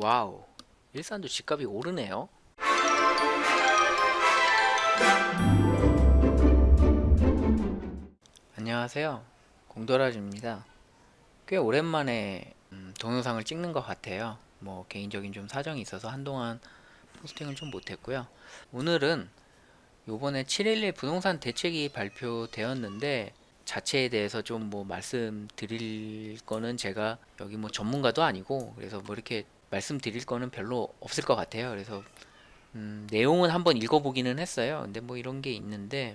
Wow. 일산도 집값이 오르네요. 안녕하세요. 공도라지입니다. 꽤 오랜만에 음, 동영상을 찍는 것 같아요. 뭐 개인적인 좀 사정이 있어서 한동안 포스팅을 좀 못했고요. 오늘은 요번에 7.11 부동산 대책이 발표되었는데 자체에 대해서 좀 뭐 말씀드릴 거는 제가 여기 뭐 전문가도 아니고 그래서 뭐 이렇게 말씀드릴 거는 별로 없을 것 같아요. 그래서 음, 내용은 한번 읽어보기는 했어요. 근데 뭐 이런 게 있는데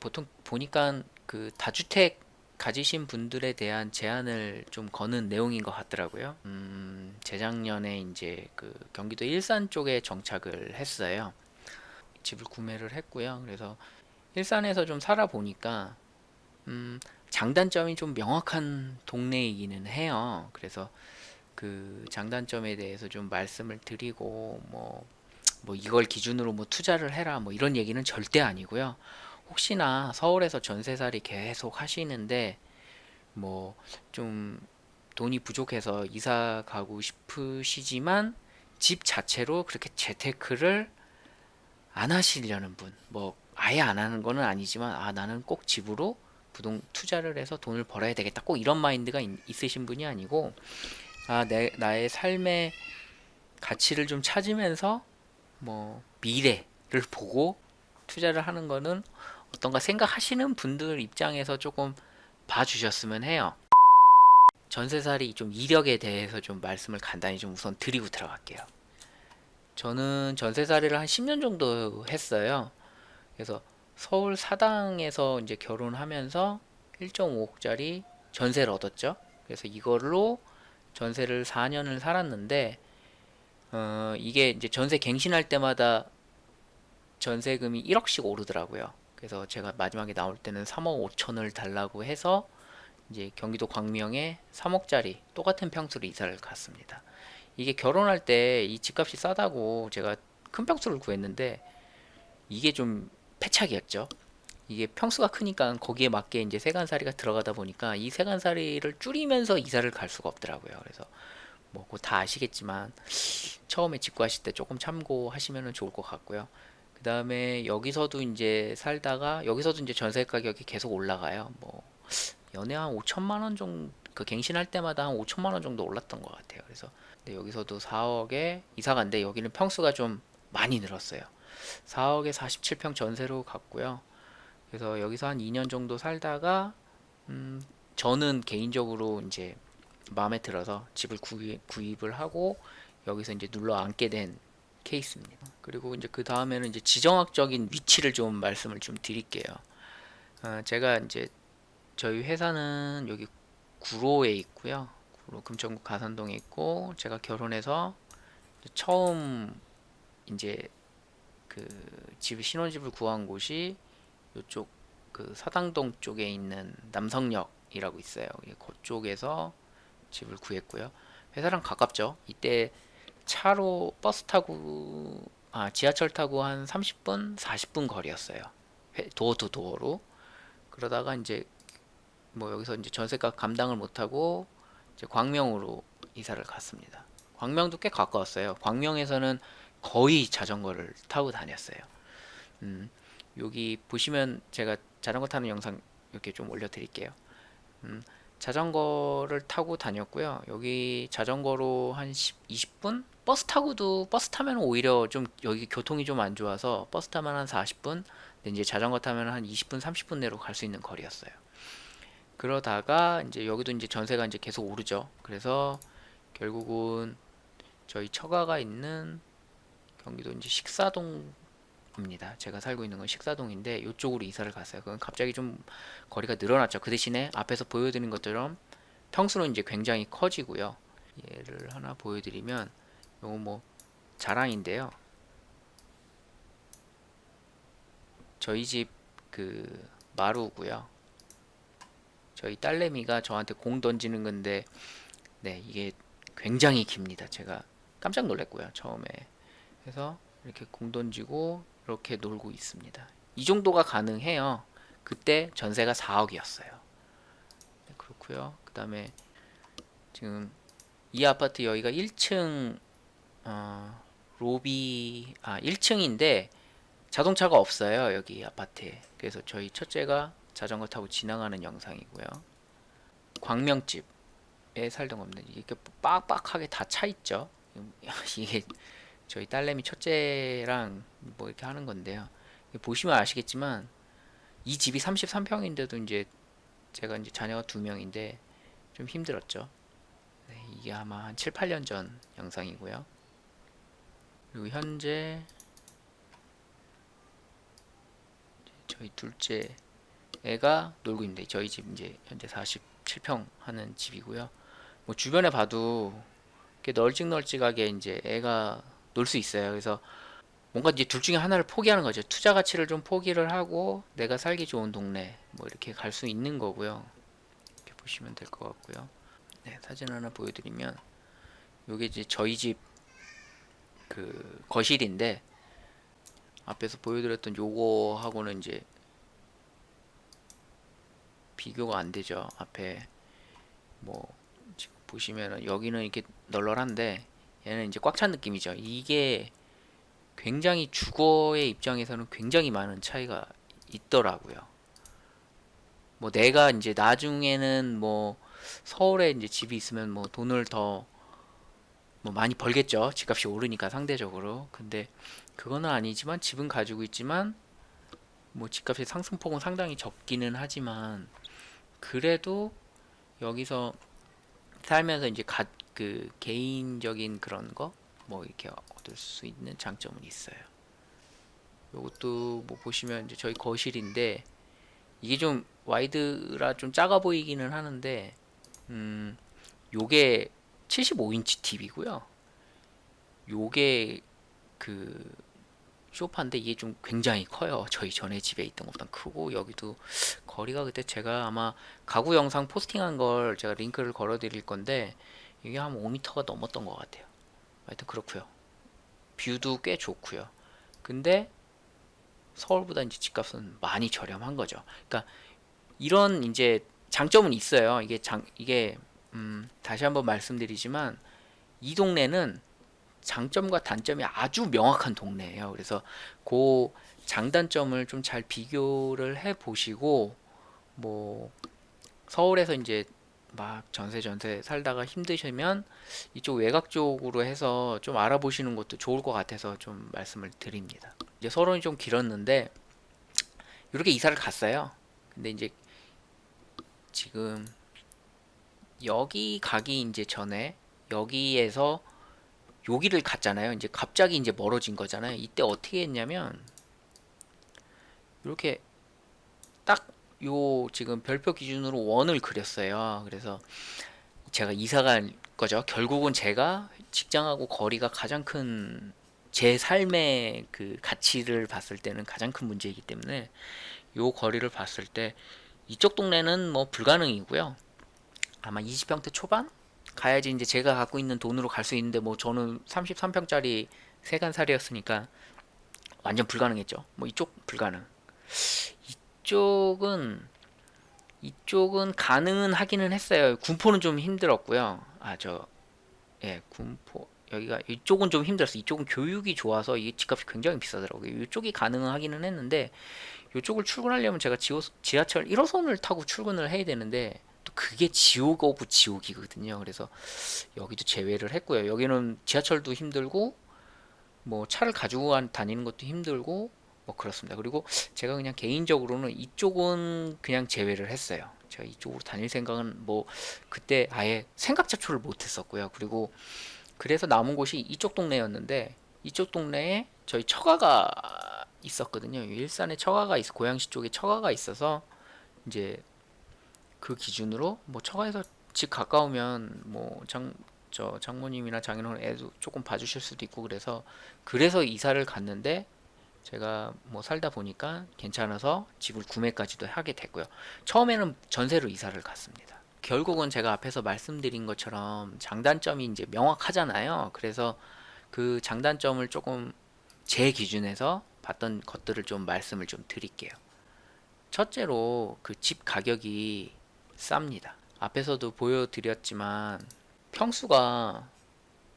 보통 보니까 그 다주택 가지신 분들에 대한 제한을 좀 거는 내용인 것 같더라고요. 음, 재작년에 이제 그 경기도 일산 쪽에 정착을 했어요. 집을 구매를 했고요. 그래서 일산에서 좀 살아보니까 음, 장단점이 좀 명확한 동네이기는 해요. 그래서 그 장단점에 대해서 좀 말씀을 드리고 뭐, 뭐 이걸 기준으로 뭐 투자를 해라 뭐 이런 얘기는 절대 아니고요. 혹시나 서울에서 전세살이 계속 하시는데 뭐 좀 돈이 부족해서 이사 가고 싶으시지만 집 자체로 그렇게 재테크를 안 하시려는 분, 뭐 아예 안 하는 거는 아니지만 아 나는 꼭 집으로 부동 투자를 해서 돈을 벌어야 되겠다. 꼭 이런 마인드가 있, 있으신 분이 아니고 아, 내, 나의 삶의 가치를 좀 찾으면서 뭐 미래를 보고 투자를 하는 거는 어떤가 생각하시는 분들 입장에서 조금 봐주셨으면 해요. 전세살이 좀 이력에 대해서 좀 말씀을 간단히 좀 우선 드리고 들어갈게요. 저는 전세살이를 한 10년 정도 했어요. 그래서 서울 사당에서 이제 결혼하면서 1.5억짜리 전세를 얻었죠. 그래서 이걸로 전세를 4년을 살았는데 어, 이게 이제 전세 갱신할 때마다 전세금이 1억씩 오르더라고요. 그래서 제가 마지막에 나올 때는 3억 5천을 달라고 해서 이제 경기도 광명에 3억짜리 똑같은 평수로 이사를 갔습니다. 이게 결혼할 때 이 집값이 싸다고 제가 큰 평수를 구했는데 이게 좀 패착이었죠. 이게 평수가 크니까 거기에 맞게 이제 세간살이가 들어가다 보니까 이 세간살이를 줄이면서 이사를 갈 수가 없더라고요. 그래서 뭐다 아시겠지만 처음에 집 구하실 때 조금 참고하시면 좋을 것 같고요. 그 다음에 여기서도 이제 살다가 여기서도 이제 전세 가격이 계속 올라가요. 뭐 연애 한 5천만 원 정도 그 갱신할 때마다 한 5천만 원 정도 올랐던 것 같아요. 그래서 여기서도 4억에 이사 간데 여기는 평수가 좀 많이 늘었어요. 4억에 47평 전세로 갔고요. 그래서 여기서 한 2년 정도 살다가 음, 저는 개인적으로 이제 마음에 들어서 집을 구입, 구입을 하고 여기서 이제 눌러 앉게 된 케이스입니다. 그리고 이제 그 다음에는 이제 지정학적인 위치를 좀 말씀을 좀 드릴게요. 어, 제가 이제 저희 회사는 여기 구로에 있고요. 구로 금천구 가산동에 있고 제가 결혼해서 처음 이제 그 집 신혼집을 구한 곳이 이쪽 그 사당동 쪽에 있는 남성역이라고 있어요. 그쪽에서 집을 구했고요. 회사랑 가깝죠. 이때 차로 버스 타고 아 지하철 타고 한 30분 40분 거리였어요. 도어 투 도어로 그러다가 이제 뭐 여기서 이제 전세가 감당을 못하고 이제 광명으로 이사를 갔습니다. 광명도 꽤 가까웠어요. 광명에서는 거의 자전거를 타고 다녔어요. 음, 여기 보시면 제가 자전거 타는 영상 이렇게 좀 올려드릴게요. 음, 자전거를 타고 다녔고요. 여기 자전거로 한 10, 20분? 버스 타고도 버스 타면 오히려 좀 여기 교통이 좀 안 좋아서 버스 타면 한 40분? 근데 이제 자전거 타면 한 20분, 30분 내로 갈 수 있는 거리였어요. 그러다가 이제 여기도 이제 전세가 이제 계속 오르죠. 그래서 결국은 저희 처가가 있는 경기도 이제 식사동 입니다. 제가 살고 있는 건 식사동인데 이쪽으로 이사를 갔어요. 그건 갑자기 좀 거리가 늘어났죠. 그 대신에 앞에서 보여드린 것처럼 평수는 이제 굉장히 커지고요. 얘를 하나 보여드리면 요거 뭐 자랑인데요. 저희 집 그 마루고요. 저희 딸내미가 저한테 공 던지는 건데 네 이게 굉장히 깁니다. 제가 깜짝 놀랐고요. 처음에 그래서 이렇게 공 던지고 이렇게 놀고 있습니다. 이 정도가 가능해요. 그때 전세가 4억이었어요. 네, 그렇고요. 그 다음에 지금 이 아파트 여기가 1층 어, 로비 아 1층인데 자동차가 없어요 여기 아파트에 그래서 저희 첫째가 자전거 타고 지나가는 영상이고요 광명집에 살던 겁니다 이렇게 빡빡하게 다 차 있죠 이게 저희 딸내미 첫째랑 뭐 이렇게 하는 건데요. 보시면 아시겠지만 이 집이 33평인데도 이제 제가 이제 자녀가 두 명인데 좀 힘들었죠. 네, 이게 아마 한 7, 8년 전 영상이고요. 그리고 현재 저희 둘째 애가 놀고 있는데 저희 집 이제 현재 47평 하는 집이고요. 뭐 주변에 봐도 이렇게 널찍널찍하게 이제 애가 놀 수 있어요. 그래서 뭔가 이제 둘 중에 하나를 포기하는 거죠. 투자 가치를 좀 포기를 하고 내가 살기 좋은 동네 뭐 이렇게 갈 수 있는 거고요. 이렇게 보시면 될 것 같고요. 네, 사진 하나 보여드리면 요게 이제 저희 집 그 거실인데 앞에서 보여드렸던 요거하고는 이제 비교가 안 되죠. 앞에 뭐 지금 보시면은 여기는 이렇게 널널한데 얘는 이제 꽉 찬 느낌이죠. 이게 굉장히 주거의 입장에서는 굉장히 많은 차이가 있더라고요. 뭐 내가 이제 나중에는 뭐 서울에 이제 집이 있으면 뭐 돈을 더 뭐 많이 벌겠죠. 집값이 오르니까 상대적으로. 근데 그거는 아니지만 집은 가지고 있지만 뭐 집값의 상승폭은 상당히 적기는 하지만 그래도 여기서 살면서 이제 가, 그 개인적인 그런 거 뭐 이렇게 얻을 수 있는 장점은 있어요. 요것도 뭐 보시면 이제 저희 거실인데 이게 좀 와이드라 좀 작아 보이기는 하는데 음 요게 75인치 TV고요. 요게 그 쇼파인데 이게 좀 굉장히 커요. 저희 전에 집에 있던 것보다 크고 여기도 거리가 그때 제가 아마 가구 영상 포스팅한 걸 제가 링크를 걸어 드릴 건데 이게 한 5m가 넘었던 것 같아요. 하여튼 그렇고요. 뷰도 꽤 좋고요. 근데 서울보다 이제 집값은 많이 저렴한 거죠. 그러니까 이런 이제 장점은 있어요. 이게 장 이게 음 다시 한번 말씀드리지만 이 동네는 장점과 단점이 아주 명확한 동네예요. 그래서 그 장단점을 좀 잘 비교를 해 보시고 뭐 서울에서 이제 막 전세 전세 살다가 힘드시면 이쪽 외곽 쪽으로 해서 좀 알아보시는 것도 좋을 것 같아서 좀 말씀을 드립니다. 이제 서론이 좀 길었는데 이렇게 이사를 갔어요. 근데 이제 지금 여기 가기 이제 전에 여기에서 여기를 갔잖아요. 이제 갑자기 이제 멀어진 거잖아요. 이때 어떻게 했냐면 이렇게 딱 요 지금 별표 기준으로 원을 그렸어요. 그래서 제가 이사 간 거죠. 결국은 제가 직장하고 거리가 가장 큰 제 삶의 그 가치를 봤을 때는 가장 큰 문제이기 때문에 요 거리를 봤을 때 이쪽 동네는 뭐 불가능이고요. 아마 20평대 초반 가야지 이제 제가 갖고 있는 돈으로 갈 수 있는데 뭐 저는 33평짜리 세간살이었으니까 완전 불가능했죠. 뭐 이쪽 불가능. 이쪽은 이쪽은 가능은 하기는 했어요. 군포는 좀 힘들었고요. 아 저 예, 군포 여기가 이쪽은 좀 힘들었어. 이쪽은 교육이 좋아서 이 집값이 굉장히 비싸더라고요. 이쪽이 가능은 하기는 했는데 이쪽을 출근하려면 제가 지하철 1호선을 타고 출근을 해야 되는데 또 그게 지옥 of 지옥이거든요. 그래서 여기도 제외를 했고요. 여기는 지하철도 힘들고 뭐 차를 가지고 다니는 것도 힘들고 뭐 그렇습니다. 그리고 제가 그냥 개인적으로는 이쪽은 그냥 제외를 했어요. 제가 이쪽으로 다닐 생각은 뭐 그때 아예 생각 자초를 못 했었고요. 그리고 그래서 남은 곳이 이쪽 동네였는데 이쪽 동네에 저희 처가가 있었거든요. 일산에 처가가 있어 고양시 쪽에 처가가 있어서 이제 그 기준으로 뭐 처가에서 집 가까우면 뭐 장 저 장모님이나 장인어른 애도 조금 봐주실 수도 있고 그래서 그래서 이사를 갔는데 제가 뭐 살다 보니까 괜찮아서 집을 구매까지도 하게 됐고요. 처음에는 전세로 이사를 갔습니다. 결국은 제가 앞에서 말씀드린 것처럼 장단점이 이제 명확하잖아요. 그래서 그 장단점을 조금 제 기준에서 봤던 것들을 좀 말씀을 좀 드릴게요. 첫째로 그 집 가격이 쌉니다. 앞에서도 보여드렸지만 평수가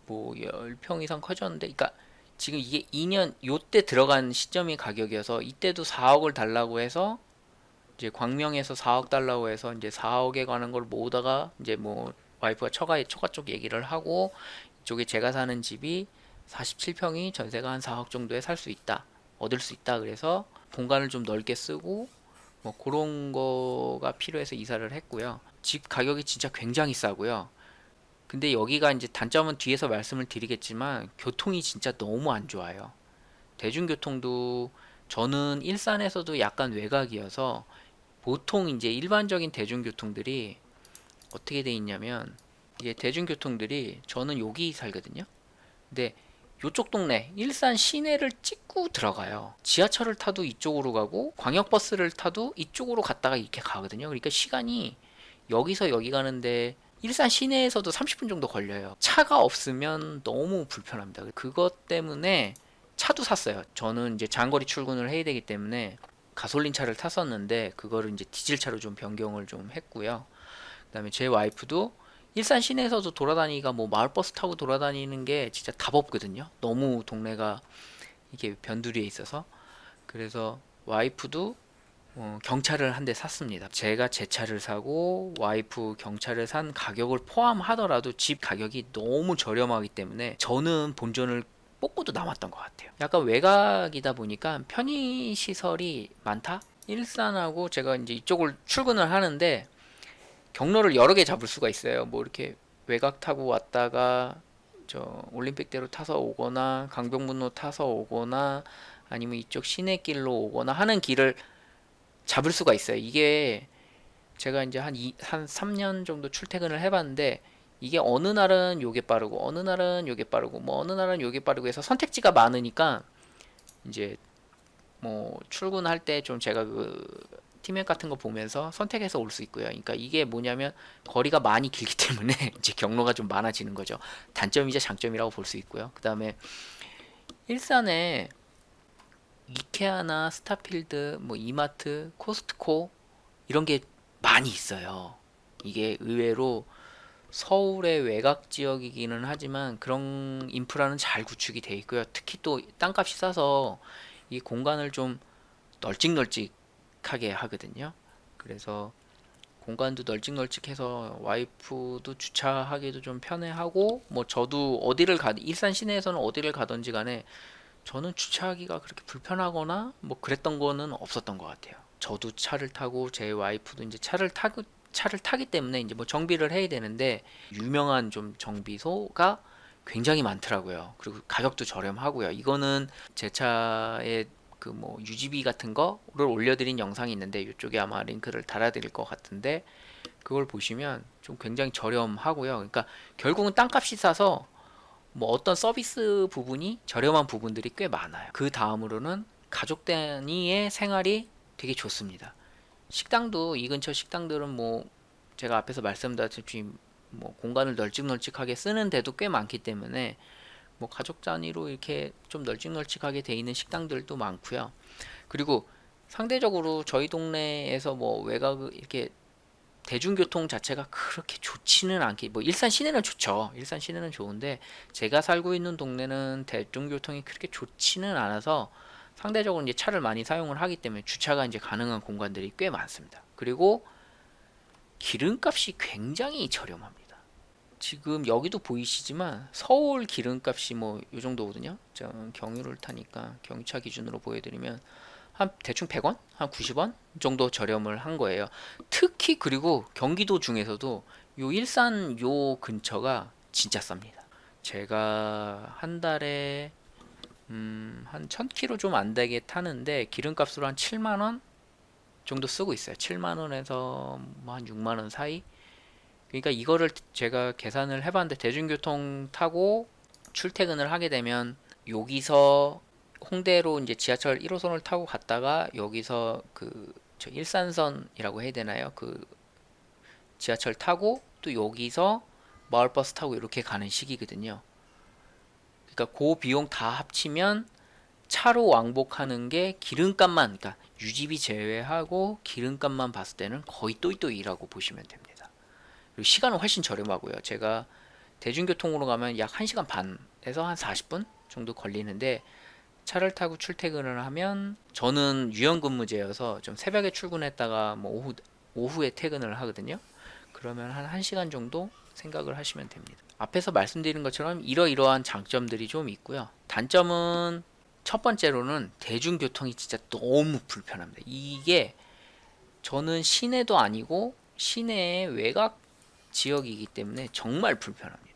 뭐 10평 이상 커졌는데 그러니까 지금 이게 2년 요때 들어간 시점이 가격이어서 이때도 4억을 달라고 해서 이제 광명에서 4억 달라고 해서 이제 4억에 관한 걸 모으다가 이제 뭐 와이프가 처가 처가 쪽 얘기를 하고 이쪽에 제가 사는 집이 47평이 전세가 한 4억 정도에 살 수 있다. 얻을 수 있다. 그래서 공간을 좀 넓게 쓰고 뭐 그런 거가 필요해서 이사를 했고요. 집 가격이 진짜 굉장히 싸고요. 근데 여기가 이제 단점은 뒤에서 말씀을 드리겠지만 교통이 진짜 너무 안 좋아요. 대중교통도 저는 일산에서도 약간 외곽이어서 보통 이제 일반적인 대중교통들이 어떻게 돼 있냐면 이게 대중교통들이 저는 여기 살거든요. 근데 요쪽 동네 일산 시내를 찍고 들어가요. 지하철을 타도 이쪽으로 가고 광역버스를 타도 이쪽으로 갔다가 이렇게 가거든요. 그러니까 시간이 여기서 여기 가는데 일산 시내에서도 30분 정도 걸려요. 차가 없으면 너무 불편합니다. 그것 때문에 차도 샀어요. 저는 이제 장거리 출근을 해야 되기 때문에 가솔린 차를 탔었는데 그거를 이제 디젤 차로 좀 변경을 좀 했고요. 그 다음에 제 와이프도 일산 시내에서도 돌아다니기가 뭐 마을버스 타고 돌아다니는 게 진짜 답 없거든요. 너무 동네가 이게 변두리에 있어서 그래서 와이프도 어, 경차를 한 대 샀습니다. 제가 제 차를 사고 와이프 경차를 산 가격을 포함하더라도 집 가격이 너무 저렴하기 때문에 저는 본전을 뽑고도 남았던 것 같아요. 약간 외곽이다 보니까 편의 시설이 많다. 일산하고 제가 이제 이쪽을 출근을 하는데 경로를 여러 개 잡을 수가 있어요. 뭐 이렇게 외곽 타고 왔다가 저 올림픽대로 타서 오거나 강병문로 타서 오거나 아니면 이쪽 시내길로 오거나 하는 길을 잡을 수가 있어요. 이게 제가 이제 한, 이, 한 3년 정도 출퇴근을 해봤는데 이게 어느 날은 요게 빠르고 어느 날은 요게 빠르고 뭐 어느 날은 요게 빠르고 해서 선택지가 많으니까 이제 뭐 출근할 때 좀 제가 그 팀맵 같은 거 보면서 선택해서 올 수 있고요. 그러니까 이게 뭐냐면 거리가 많이 길기 때문에 이제 경로가 좀 많아지는 거죠. 단점이자 장점이라고 볼 수 있고요. 그 다음에 일산에 이케아나 스타필드, 뭐 이마트, 코스트코 이런 게 많이 있어요. 이게 의외로 서울의 외곽 지역이기는 하지만 그런 인프라는 잘 구축이 돼 있고요. 특히 또 땅값이 싸서 이 공간을 좀 널찍널찍하게 하거든요. 그래서 공간도 널찍널찍해서 와이프도 주차하기도 좀 편해하고 뭐 저도 어디를 가 일산 시내에서는 어디를 가든지 간에 저는 주차하기가 그렇게 불편하거나 뭐 그랬던 거는 없었던 것 같아요. 저도 차를 타고 제 와이프도 이제 차를 타고 차를 타기 때문에 이제 뭐 정비를 해야 되는데 유명한 좀 정비소가 굉장히 많더라고요. 그리고 가격도 저렴하고요. 이거는 제 차에 그뭐 유지비 같은 거를 올려드린 영상이 있는데 이쪽에 아마 링크를 달아드릴 것 같은데 그걸 보시면 좀 굉장히 저렴하고요. 그러니까 결국은 땅값이 싸서 뭐 어떤 서비스 부분이 저렴한 부분들이 꽤 많아요. 그 다음으로는 가족 단위의 생활이 되게 좋습니다. 식당도 이 근처 식당들은 뭐 제가 앞에서 말씀드렸듯이 뭐 공간을 널찍널찍하게 쓰는 데도 꽤 많기 때문에 뭐 가족 단위로 이렇게 좀 널찍널찍하게 돼 있는 식당들도 많고요. 그리고 상대적으로 저희 동네에서 뭐 외곽 이렇게 대중교통 자체가 그렇게 좋지는 않게 뭐 일산 시내는 좋죠. 일산 시내는 좋은데 제가 살고 있는 동네는 대중교통이 그렇게 좋지는 않아서 상대적으로 이제 차를 많이 사용을 하기 때문에 주차가 이제 가능한 공간들이 꽤 많습니다. 그리고 기름값이 굉장히 저렴합니다. 지금 여기도 보이시지만 서울 기름값이 뭐이 정도거든요. 저 경유를 타니까 경유차 기준으로 보여드리면 한 대충 100원? 한 90원 정도 저렴을 한 거예요. 특히 그리고 경기도 중에서도 요 일산 요 근처가 진짜 쌉니다. 제가 한 달에 음, 한 1000km 좀 안 되게 타는데 기름값으로 한 7만원 정도 쓰고 있어요. 7만원에서 뭐 한 6만원 사이. 그러니까 이거를 제가 계산을 해봤는데 대중교통 타고 출퇴근을 하게 되면 여기서 홍대로 이제 지하철 1호선을 타고 갔다가 여기서 그 일산선이라고 해야 되나요? 그 지하철 타고 또 여기서 마을버스 타고 이렇게 가는 식이거든요. 그러니까 그 비용 다 합치면 차로 왕복하는 게 기름값만 그러니까 유지비 제외하고 기름값만 봤을 때는 거의 또이또이라고 보시면 됩니다. 그리고 시간은 훨씬 저렴하고요. 제가 대중교통으로 가면 약 1시간 반에서 한 40분 정도 걸리는데 차를 타고 출퇴근을 하면 저는 유연근무제여서 좀 새벽에 출근했다가 뭐 오후 오후에 퇴근을 하거든요. 그러면 한 1시간 정도 생각을 하시면 됩니다. 앞에서 말씀드린 것처럼 이러이러한 장점들이 좀 있고요. 단점은 첫 번째로는 대중교통이 진짜 너무 불편합니다. 이게 저는 시내도 아니고 시내의 외곽 지역이기 때문에 정말 불편합니다.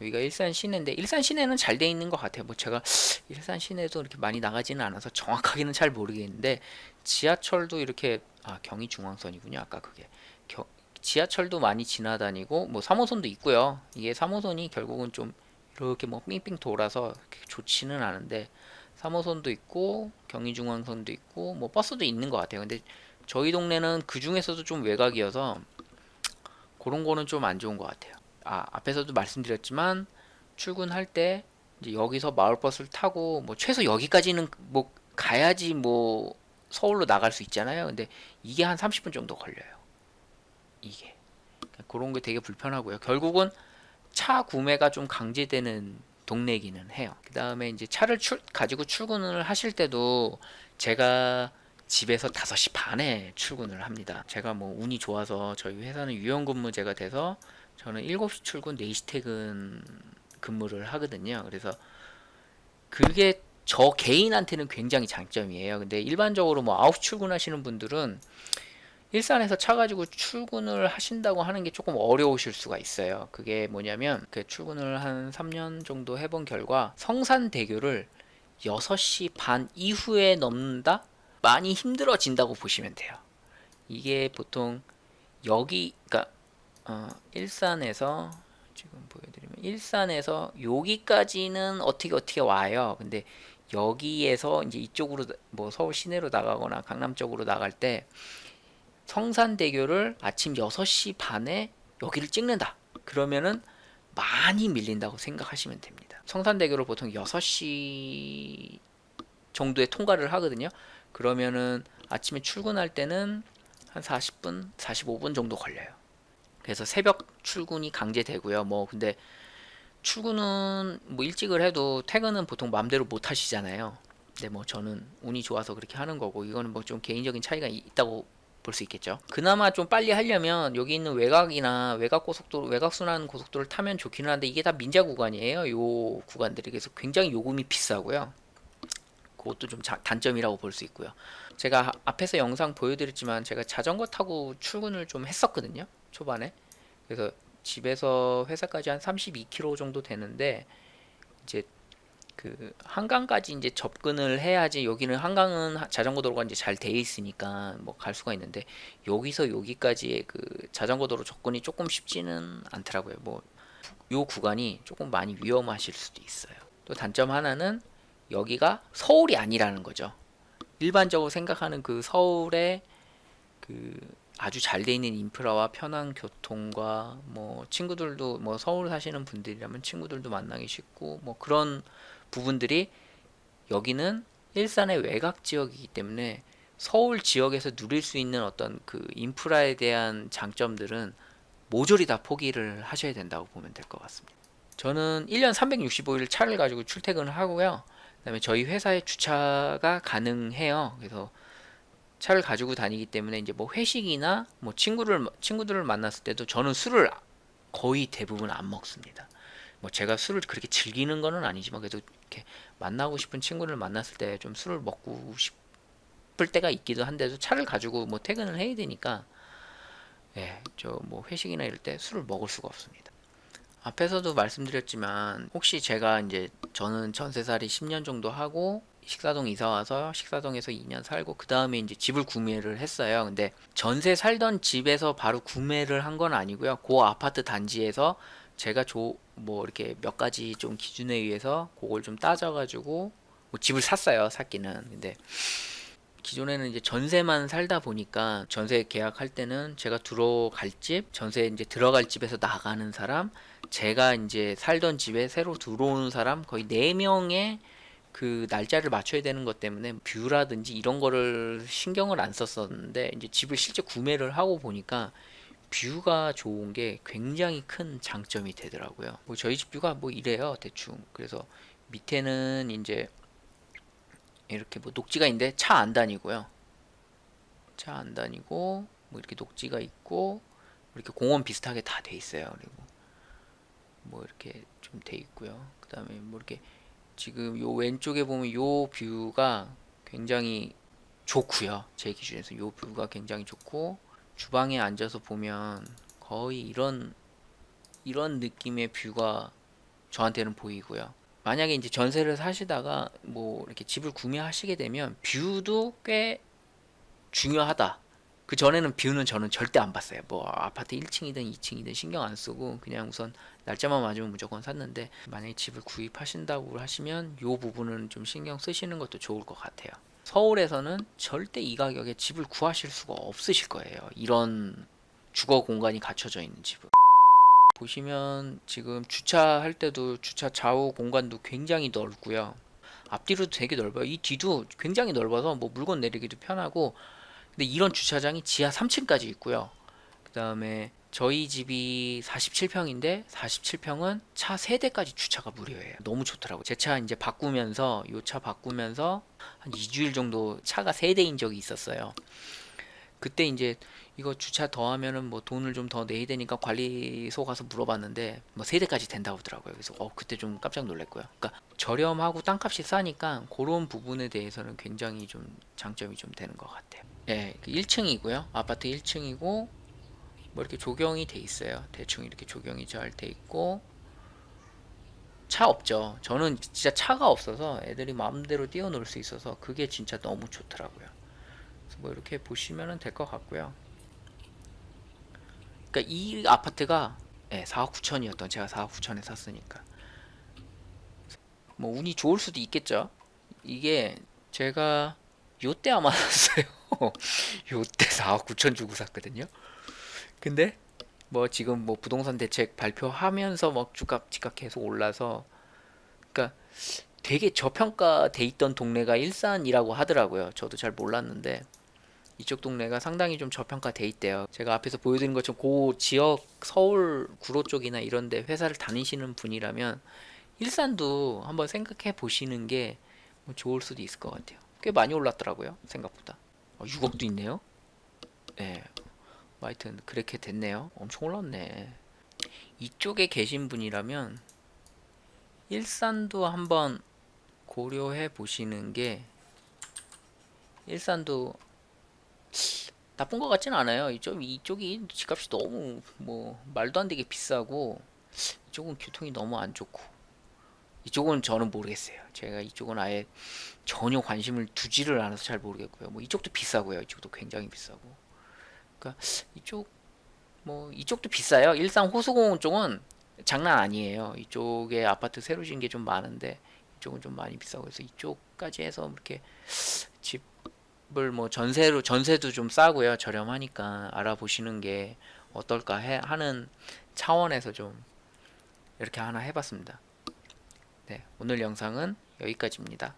여기가 일산 시내인데 일산 시내는 잘 돼 있는 것 같아요. 뭐 제가 일산 시내도 이렇게 많이 나가지는 않아서 정확하게는 잘 모르겠는데 지하철도 이렇게 아 경의 중앙선이군요. 아까 그게 겨, 지하철도 많이 지나다니고 뭐 3호선도 있고요. 이게 3호선이 결국은 좀 이렇게 뭐 삥삥 돌아서 좋지는 않은데 3호선도 있고 경의중앙선도 있고 뭐 버스도 있는 것 같아요. 근데 저희 동네는 그 중에서도 좀 외곽이어서 그런 거는 좀 안 좋은 것 같아요. 아 앞에서도 말씀드렸지만 출근할 때 이제 여기서 마을버스를 타고 뭐 최소 여기까지는 뭐 가야지 뭐 서울로 나갈 수 있잖아요. 근데 이게 한 30분 정도 걸려요. 이게 그러니까 그런 게 되게 불편하고요. 결국은 차 구매가 좀 강제되는 동네이기는 해요. 그 다음에 이제 차를 출, 가지고 출근을 하실 때도 제가 집에서 5시 반에 출근을 합니다. 제가 뭐 운이 좋아서 저희 회사는 유연근무제가 돼서 저는 7시 출근, 4시 퇴근 근무를 하거든요. 그래서 그게 저 개인한테는 굉장히 장점이에요. 근데 일반적으로 뭐 9시 출근하시는 분들은 일산에서 차 가지고 출근을 하신다고 하는 게 조금 어려우실 수가 있어요. 그게 뭐냐면 그 출근을 한 3년 정도 해본 결과 성산대교를 6시 반 이후에 넘는다? 많이 힘들어진다고 보시면 돼요. 이게 보통 여기 그러니까 어, 일산에서 지금 보여드리면 일산에서 여기까지는 어떻게 어떻게 와요. 근데 여기에서 이제 이쪽으로 뭐 서울 시내로 나가거나 강남 쪽으로 나갈 때 성산대교를 아침 6시 반에 여기를 찍는다. 그러면은 많이 밀린다고 생각하시면 됩니다. 성산대교를 보통 6시 정도에 통과를 하거든요. 그러면은 아침에 출근할 때는 한 40분, 45분 정도 걸려요. 그래서 새벽 출근이 강제되고요. 뭐 근데 출근은 뭐 일찍을 해도 퇴근은 보통 마음대로 못 하시잖아요. 근데 뭐 저는 운이 좋아서 그렇게 하는 거고 이거는 뭐 좀 개인적인 차이가 있다고 볼 수 있겠죠. 그나마 좀 빨리 하려면 여기 있는 외곽이나 외곽 고속도로, 외곽 순환 고속도로를 타면 좋기는 한데 이게 다 민자 구간이에요. 요 구간들이 그래서 굉장히 요금이 비싸고요. 그것도 좀 자, 단점이라고 볼 수 있고요. 제가 앞에서 영상 보여드렸지만 제가 자전거 타고 출근을 좀 했었거든요. 초반에. 그래서 집에서 회사까지 한 32km 정도 되는데 이제 그 한강까지 이제 접근을 해야지 여기는 한강은 자전거 도로가 이제 잘 돼 있으니까 뭐 갈 수가 있는데 여기서 여기까지의 그 자전거 도로 접근이 조금 쉽지는 않더라고요. 뭐 요 구간이 조금 많이 위험하실 수도 있어요. 또 단점 하나는 여기가 서울이 아니라는 거죠. 일반적으로 생각하는 그 서울의 그 아주 잘 돼 있는 인프라와 편한 교통과 뭐 친구들도 뭐 서울 사시는 분들이라면 친구들도 만나기 쉽고 뭐 그런 부분들이 여기는 일산의 외곽 지역이기 때문에 서울 지역에서 누릴 수 있는 어떤 그 인프라에 대한 장점들은 모조리 다 포기를 하셔야 된다고 보면 될 것 같습니다. 저는 1년 365일 차를 가지고 출퇴근을 하고요. 그 다음에 저희 회사에 주차가 가능해요. 그래서 차를 가지고 다니기 때문에 이제 뭐 회식이나 뭐 친구를 친구들을 만났을 때도 저는 술을 거의 대부분 안 먹습니다. 뭐 제가 술을 그렇게 즐기는 거는 아니지만 그래도 이렇게 만나고 싶은 친구를 만났을 때 좀 술을 먹고 싶을 때가 있기도 한데도 차를 가지고 뭐 퇴근을 해야 되니까 예, 저 뭐 회식이나 이럴 때 술을 먹을 수가 없습니다. 앞에서도 말씀드렸지만 혹시 제가 이제 저는 전세살이 10년 정도 하고 식사동 이사 와서 식사동에서 2년 살고 그 다음에 이제 집을 구매를 했어요. 근데 전세 살던 집에서 바로 구매를 한 건 아니고요. 그 아파트 단지에서 제가 조, 뭐 이렇게 몇 가지 좀 기준에 의해서 그걸 좀 따져가지고 뭐 집을 샀어요. 샀기는. 근데 기존에는 이제 전세만 살다 보니까 전세 계약할 때는 제가 들어갈 집, 전세 이제 들어갈 집에서 나가는 사람, 제가 이제 살던 집에 새로 들어오는 사람 거의 4명의 그 날짜를 맞춰야 되는 것 때문에 뷰라든지 이런 거를 신경을 안 썼었는데 이제 집을 실제 구매를 하고 보니까 뷰가 좋은 게 굉장히 큰 장점이 되더라고요. 뭐 저희 집 뷰가 뭐 이래요 대충. 그래서 밑에는 이제 이렇게 뭐 녹지가 있는데 차 안 다니고요. 차 안 다니고 뭐 이렇게 녹지가 있고 이렇게 공원 비슷하게 다 돼 있어요. 그리고 뭐 이렇게 좀 돼 있고요. 그다음에 뭐 이렇게 지금 요 왼쪽에 보면 요 뷰가 굉장히 좋고요. 제 기준에서 요 뷰가 굉장히 좋고 주방에 앉아서 보면 거의 이런 이런 느낌의 뷰가 저한테는 보이고요. 만약에 이제 전세를 사시다가 뭐 이렇게 집을 구매하시게 되면 뷰도 꽤 중요하다. 그 전에는 뷰는 저는 절대 안 봤어요. 뭐 아파트 1층이든 2층이든 신경 안 쓰고 그냥 우선 날짜만 맞으면 무조건 샀는데 만약에 집을 구입하신다고 하시면 요 부분은 좀 신경 쓰시는 것도 좋을 것 같아요. 서울에서는 절대 이 가격에 집을 구하실 수가 없으실 거예요. 이런 주거 공간이 갖춰져 있는 집은. 보시면 지금 주차할 때도 주차 좌우 공간도 굉장히 넓고요. 앞뒤로도 되게 넓어요. 이 뒤도 굉장히 넓어서 뭐 물건 내리기도 편하고 근데 이런 주차장이 지하 3층까지 있고요. 그 다음에 저희 집이 47평인데 47평은 차 3대까지 주차가 무료예요. 너무 좋더라고요. 제 차 이제 바꾸면서 요 차 바꾸면서 한 2주일 정도 차가 3대인 적이 있었어요. 그때 이제 이거 주차 더 하면은 뭐 돈을 좀 더 내야 되니까 관리소 가서 물어봤는데 뭐 세대까지 된다고 하더라고요. 그래서 어 그때 좀 깜짝 놀랐고요. 그러니까 저렴하고 땅값이 싸니까 그런 부분에 대해서는 굉장히 좀 장점이 좀 되는 것 같아요. 예, 1층이고요. 아파트 1층이고 뭐 이렇게 조경이 돼 있어요. 대충 이렇게 조경이 잘 돼 있고 차 없죠. 저는 진짜 차가 없어서 애들이 마음대로 뛰어놀 수 있어서 그게 진짜 너무 좋더라고요. 그래서 뭐 이렇게 보시면 될 것 같고요. 그러니까 이 아파트가 예, 4억 9천이었던 제가 4억 9천에 샀으니까 뭐 운이 좋을 수도 있겠죠. 이게 제가 요때 아마 샀어요. 요때 4억 9천 주고 샀거든요. 근데 뭐 지금 뭐 부동산 대책 발표하면서 뭐 주값 집값 계속 올라서 그러니까 되게 저평가돼 있던 동네가 일산이라고 하더라고요. 저도 잘 몰랐는데 이쪽 동네가 상당히 좀 저평가돼 있대요. 제가 앞에서 보여드린 것처럼 그 지역 서울 구로 쪽이나 이런데 회사를 다니시는 분이라면 일산도 한번 생각해 보시는 게뭐 좋을 수도 있을 것 같아요. 꽤 많이 올랐더라고요. 생각보다. 어, 6억도 있네요. 네. 뭐 하여튼 그렇게 됐네요. 엄청 올랐네. 이쪽에 계신 분이라면 일산도 한번 고려해 보시는 게 일산도 나쁜 것 같진 않아요. 이쪽 이쪽이 집값이 너무 뭐 말도 안 되게 비싸고 이쪽은 교통이 너무 안 좋고 이쪽은 저는 모르겠어요. 제가 이쪽은 아예 전혀 관심을 두지를 않아서 잘 모르겠고요. 뭐 이쪽도 비싸고요. 이쪽도 굉장히 비싸고. 그러니까 이쪽 뭐 이쪽도 비싸요. 일산 호수공원 쪽은 장난 아니에요. 이쪽에 아파트 새로 지은 게 좀 많은데 이쪽은 좀 많이 비싸고 그래서 이쪽까지 해서 이렇게 집을 뭐 전세로 전세도 좀 싸고요. 저렴하니까 알아보시는 게 어떨까 해, 하는 차원에서 좀 이렇게 하나 해봤습니다. 네, 오늘 영상은 여기까지입니다.